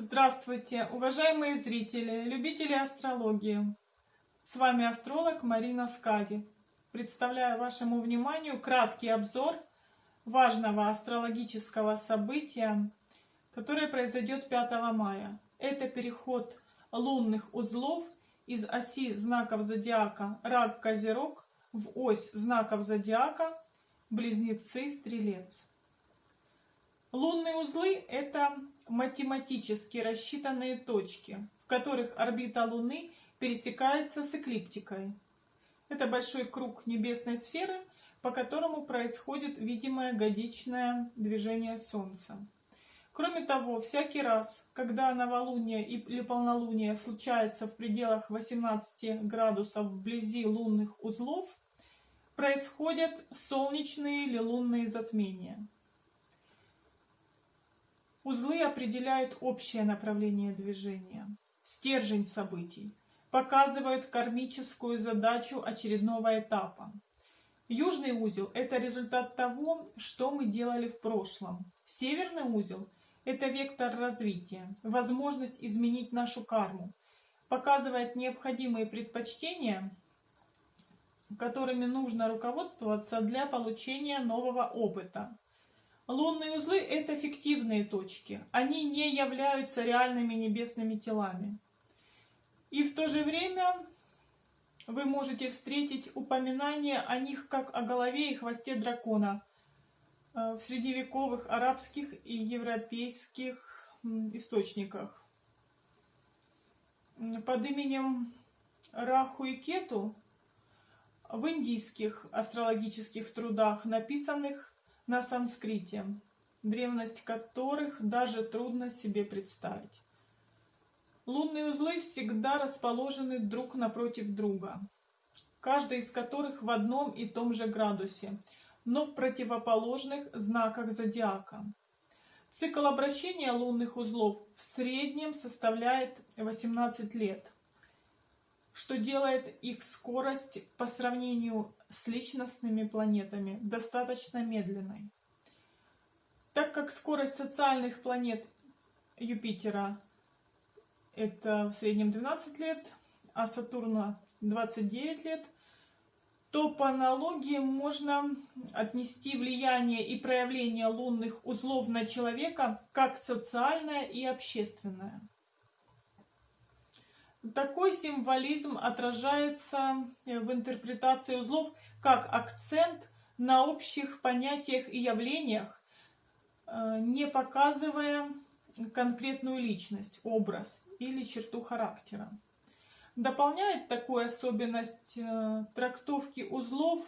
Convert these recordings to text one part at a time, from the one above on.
Здравствуйте, уважаемые зрители, любители астрологии. С вами астролог Марина Скади. Представляю вашему вниманию краткий обзор важного астрологического события, которое произойдет 5 мая. Это переход лунных узлов из оси знаков зодиака Рак-Козерог в ось знаков зодиака Близнецы-Стрелец. Лунные узлы – это математически рассчитанные точки, в которых орбита Луны пересекается с эклиптикой. Это большой круг небесной сферы, по которому происходит видимое годичное движение Солнца. Кроме того, всякий раз, когда новолуние или полнолуние случается в пределах 18 градусов вблизи лунных узлов, происходят солнечные или лунные затмения. Узлы определяют общее направление движения, стержень событий, показывают кармическую задачу очередного этапа. Южный узел – это результат того, что мы делали в прошлом. Северный узел – это вектор развития, возможность изменить нашу карму, показывает необходимые предпочтения, которыми нужно руководствоваться для получения нового опыта. Лунные узлы – это фиктивные точки. Они не являются реальными небесными телами. И в то же время вы можете встретить упоминание о них как о голове и хвосте дракона э, в средневековых арабских и европейских источниках. Под именем Раху и Кету в индийских астрологических трудах, написанных на санскрите, древность которых даже трудно себе представить. Лунные узлы всегда расположены друг напротив друга, каждый из которых в одном и том же градусе, но в противоположных знаках зодиака. Цикл обращения лунных узлов в среднем составляет 18 лет, что делает их скорость по сравнению с личностными планетами достаточно медленной. Так как скорость социальных планет Юпитера это в среднем 12 лет, а Сатурна 29 лет, то по аналогии можно отнести влияние и проявление лунных узлов на человека как социальное и общественное. Такой символизм отражается в интерпретации узлов как акцент на общих понятиях и явлениях, э, не показывая конкретную личность, образ или черту характера. Дополняет такую особенность э, трактовки узлов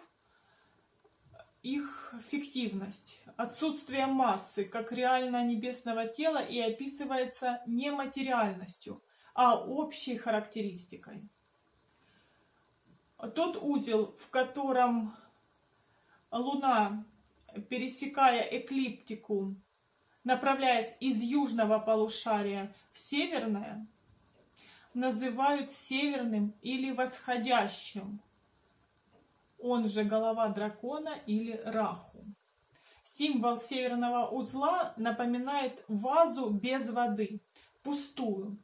их фиктивность, отсутствие массы как реально небесного тела и описывается нематериальностью – а общей характеристикой. Тот узел, в котором Луна, пересекая эклиптику, направляясь из южного полушария в северное, называют северным или восходящим, он же голова дракона или раху. Символ северного узла напоминает вазу без воды, пустую,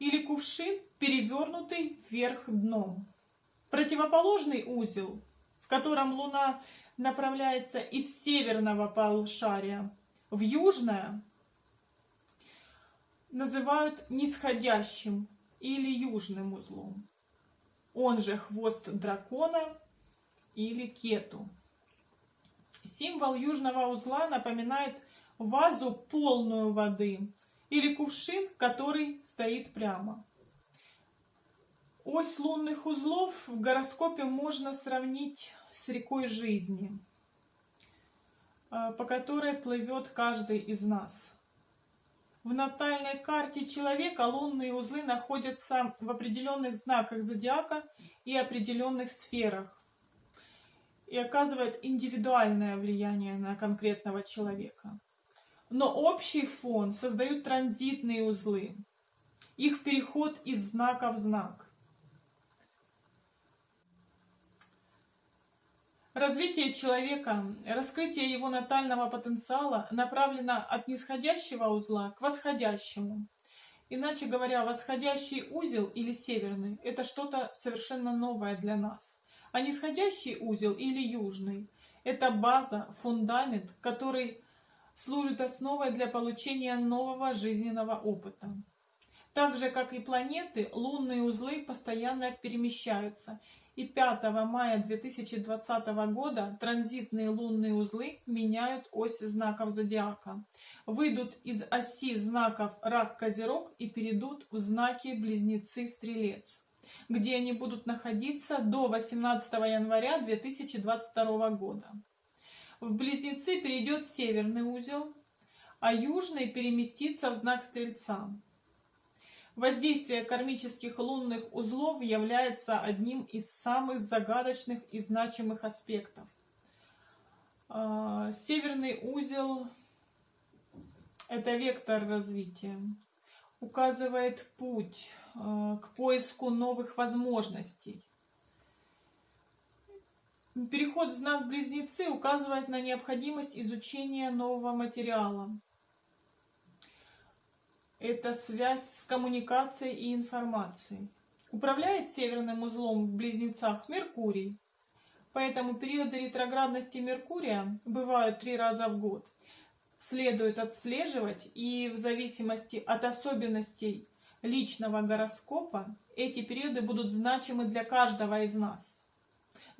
или кувшин, перевернутый вверх дном. Противоположный узел, в котором Луна направляется из северного полушария в южное, называют нисходящим или южным узлом. Он же хвост дракона или кету. Символ южного узла напоминает вазу полную воды, или кувшин, который стоит прямо. Ось лунных узлов в гороскопе можно сравнить с рекой жизни, э, по которой плывет каждый из нас. В натальной карте человека лунные узлы находятся в определенных знаках зодиака и определенных сферах и оказывают индивидуальное влияние на конкретного человека. Но общий фон создают транзитные узлы, их переход из знака в знак. Развитие человека, раскрытие его натального потенциала направлено от нисходящего узла к восходящему. Иначе говоря, восходящий узел или северный – это что-то совершенно новое для нас. А нисходящий узел или южный – это база, фундамент, который служит основой для получения нового жизненного опыта. Так же, как и планеты, лунные узлы постоянно перемещаются. И 5 мая 2020 года транзитные лунные узлы меняют ось знаков зодиака. Выйдут из оси знаков Рак-Козерог и перейдут в знаки Близнецы-Стрелец, где они будут находиться до 18 января 2022 года. В Близнецы перейдет северный узел, а южный переместится в знак Стрельца. Воздействие кармических лунных узлов является одним из самых загадочных и значимых аспектов. А, северный узел – это вектор развития, указывает путь а, к поиску новых возможностей. Переход в знак Близнецы указывает на необходимость изучения нового материала. Это связь с коммуникацией и информацией. Управляет северным узлом в Близнецах Меркурий. Поэтому периоды ретроградности Меркурия бывают три раза в год. Следует отслеживать и в зависимости от особенностей личного гороскопа эти периоды будут значимы для каждого из нас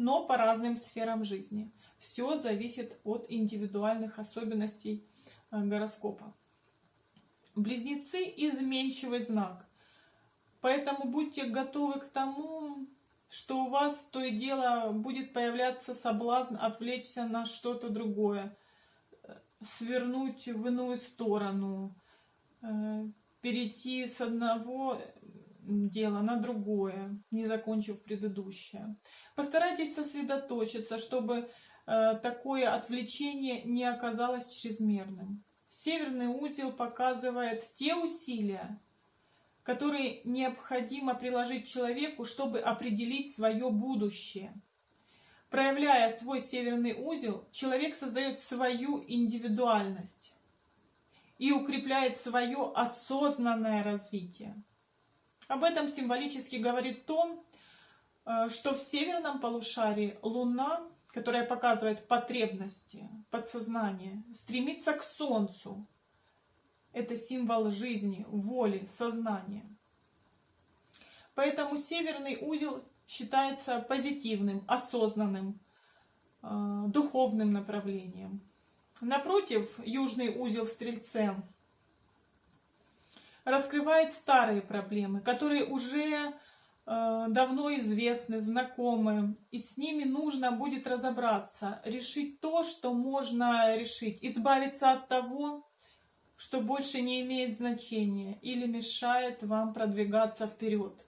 но по разным сферам жизни. Все зависит от индивидуальных особенностей э, гороскопа. Близнецы – изменчивый знак. Поэтому будьте готовы к тому, что у вас то и дело будет появляться соблазн отвлечься на что-то другое, э, свернуть в иную сторону, э, перейти с одного дело на другое, не закончив предыдущее. Постарайтесь сосредоточиться, чтобы э, такое отвлечение не оказалось чрезмерным. Северный узел показывает те усилия, которые необходимо приложить человеку, чтобы определить свое будущее. Проявляя свой северный узел, человек создает свою индивидуальность и укрепляет свое осознанное развитие. Об этом символически говорит то, э, что в северном полушарии Луна, которая показывает потребности, подсознание, стремится к Солнцу. Это символ жизни, воли, сознания. Поэтому северный узел считается позитивным, осознанным, э, духовным направлением. Напротив, южный узел в Стрельце раскрывает старые проблемы, которые уже э, давно известны, знакомы, и с ними нужно будет разобраться, решить то, что можно решить, избавиться от того, что больше не имеет значения или мешает вам продвигаться вперед.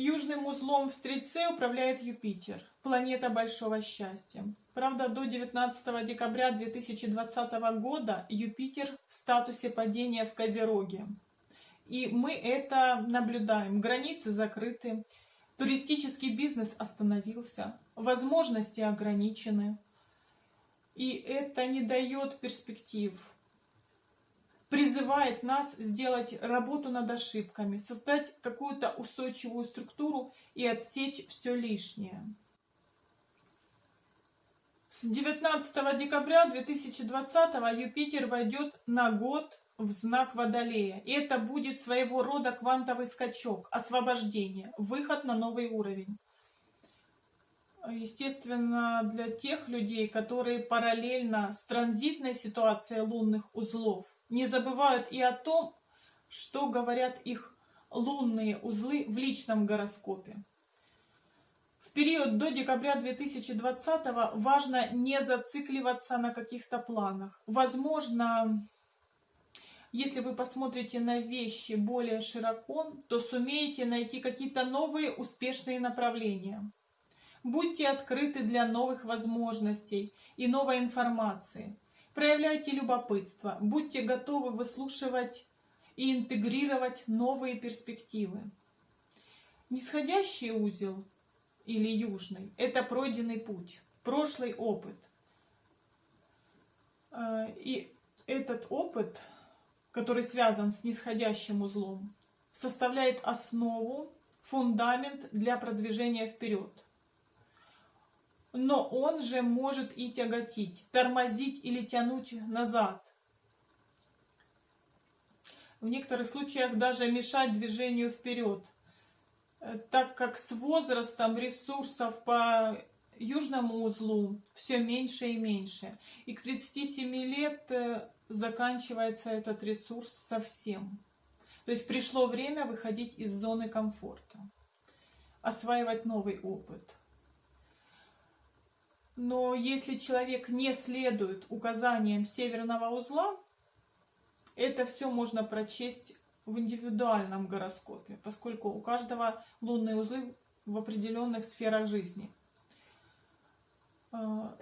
Южным узлом в Стрельце управляет Юпитер, планета большого счастья. Правда, до 19 декабря 2020 года Юпитер в статусе падения в Козероге. И мы это наблюдаем. Границы закрыты, туристический бизнес остановился, возможности ограничены. И это не дает перспектив. Призывает нас сделать работу над ошибками, создать какую-то устойчивую структуру и отсечь все лишнее. С 19 декабря 2020 Юпитер войдет на год в знак Водолея. И это будет своего рода квантовый скачок, освобождение, выход на новый уровень. Естественно, для тех людей, которые параллельно с транзитной ситуацией лунных узлов не забывают и о том, что говорят их лунные узлы в личном гороскопе. В период до декабря 2020 важно не зацикливаться на каких-то планах. Возможно, если вы посмотрите на вещи более широко, то сумеете найти какие-то новые успешные направления. Будьте открыты для новых возможностей и новой информации. Проявляйте любопытство, будьте готовы выслушивать и интегрировать новые перспективы. Нисходящий узел или южный. Это пройденный путь, прошлый опыт. Э, и этот опыт который связан с нисходящим узлом, составляет основу, фундамент для продвижения вперед. Но он же может и тяготить, тормозить или тянуть назад. В некоторых случаях даже мешать движению вперед, так как с возрастом ресурсов по южному узлу все меньше и меньше. И к 37 лет э, заканчивается этот ресурс совсем. То есть пришло время выходить из зоны комфорта, осваивать новый опыт. Но если человек не следует указаниям северного узла, это все можно прочесть в индивидуальном гороскопе, поскольку у каждого лунные узлы в определенных сферах жизни – а,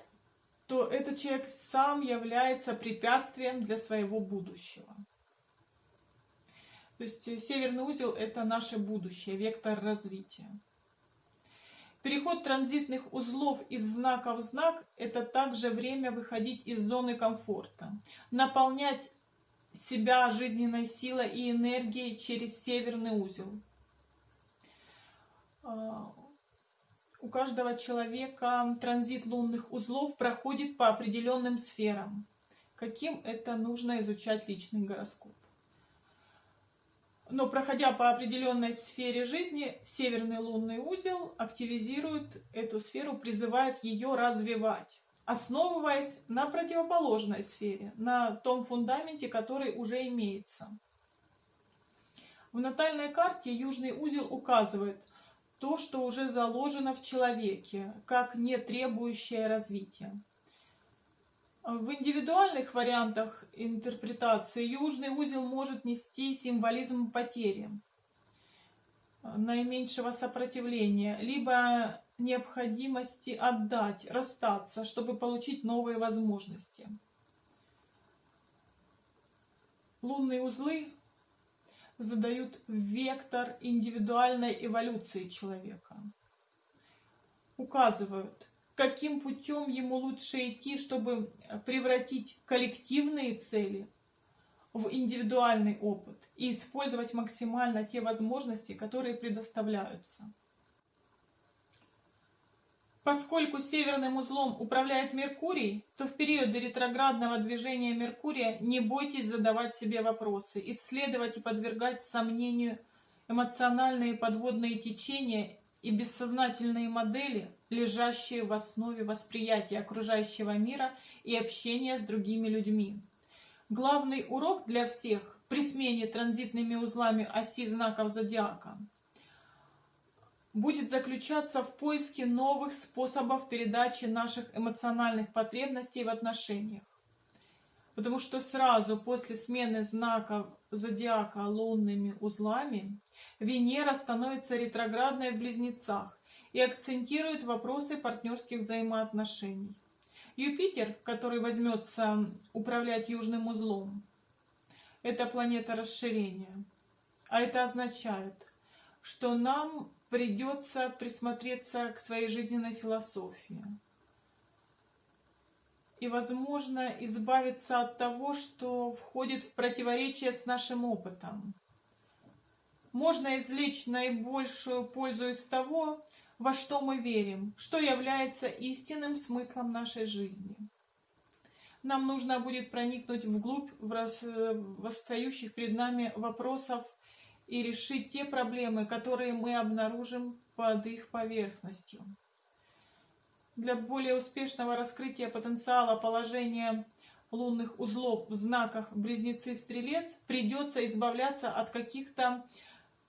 то этот человек сам является препятствием для своего будущего. То есть э, северный узел – это наше будущее, вектор развития. Переход транзитных узлов из знака в знак – это также время выходить из зоны комфорта, наполнять себя жизненной силой и энергией через северный узел. А, у каждого человека транзит лунных узлов проходит по определенным сферам. Каким это нужно изучать личный гороскоп. Но проходя по определенной сфере жизни, северный лунный узел активизирует эту сферу, призывает ее развивать, основываясь на противоположной сфере, на том фундаменте, который уже имеется. В натальной карте южный узел указывает, то, что уже заложено в человеке, как не требующее развития. В индивидуальных вариантах интерпретации южный узел может нести символизм потери, наименьшего сопротивления, либо необходимости отдать, расстаться, чтобы получить новые возможности. Лунные узлы задают вектор индивидуальной эволюции человека. Указывают, каким путем ему лучше идти, чтобы превратить коллективные цели в индивидуальный опыт и использовать максимально те возможности, которые предоставляются. Поскольку северным узлом управляет Меркурий, то в периоды ретроградного движения Меркурия не бойтесь задавать себе вопросы, исследовать и подвергать сомнению эмоциональные подводные течения и бессознательные модели, лежащие в основе восприятия окружающего мира и общения с другими людьми. Главный урок для всех при смене транзитными узлами оси знаков зодиака – будет заключаться в поиске новых способов передачи наших эмоциональных потребностей в отношениях. Потому что сразу после смены знаков зодиака лунными узлами Венера становится ретроградной в близнецах и акцентирует вопросы партнерских взаимоотношений. Юпитер, который возьмется управлять южным узлом, это планета расширения. А это означает, что нам придется присмотреться к своей жизненной философии. И, возможно, избавиться от того, что входит в противоречие с нашим опытом. Можно извлечь наибольшую пользу из того, во что мы верим, что является истинным смыслом нашей жизни. Нам нужно будет проникнуть вглубь восстающих перед нами вопросов и решить те проблемы, которые мы обнаружим под их поверхностью. Для более успешного раскрытия потенциала положения лунных узлов в знаках Близнецы-Стрелец придется избавляться от каких-то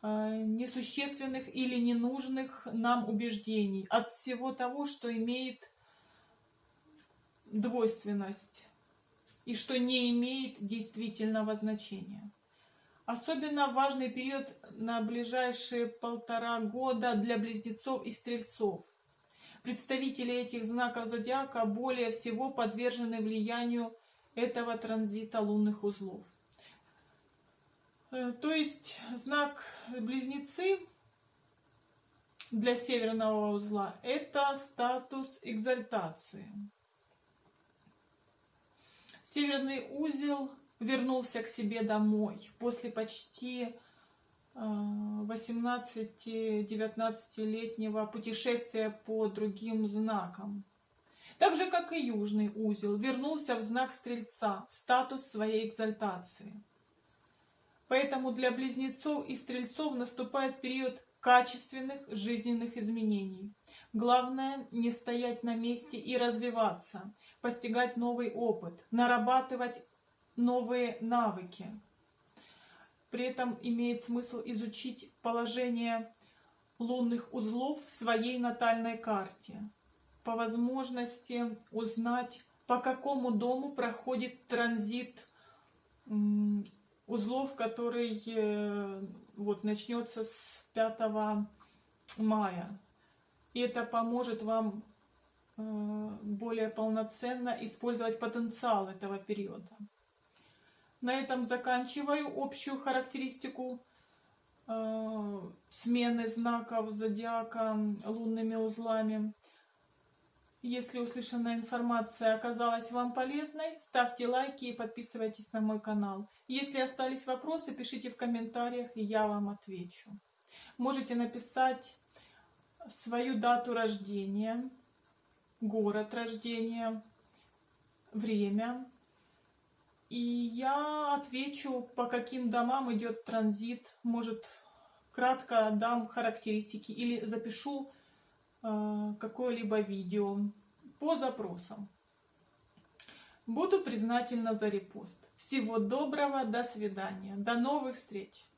э, несущественных или ненужных нам убеждений, от всего того, что имеет двойственность и что не имеет действительного значения. Особенно важный период на ближайшие полтора года для близнецов и стрельцов. Представители этих знаков зодиака более всего подвержены влиянию этого транзита лунных узлов. Э, то есть знак близнецы для северного узла это статус экзальтации. Северный узел вернулся к себе домой после почти 18-19-летнего путешествия по другим знакам. Так же, как и южный узел, вернулся в знак Стрельца, в статус своей экзальтации. Поэтому для близнецов и стрельцов наступает период качественных жизненных изменений. Главное не стоять на месте и развиваться, постигать новый опыт, нарабатывать новые навыки. При этом имеет смысл изучить положение лунных узлов в своей натальной карте. По возможности узнать, по какому дому проходит транзит узлов, который э, вот начнется с 5 мая. И это поможет вам э, более полноценно использовать потенциал этого периода. На этом заканчиваю общую характеристику э, смены знаков зодиака лунными узлами. Если услышанная информация оказалась вам полезной, ставьте лайки и подписывайтесь на мой канал. Если остались вопросы, пишите в комментариях, и я вам отвечу. Можете написать свою дату рождения, город рождения, время. И я отвечу, по каким домам идет транзит. Может, кратко дам характеристики или запишу Э, какое-либо видео по запросам. Буду признательна за репост. Всего доброго, до свидания, до новых встреч!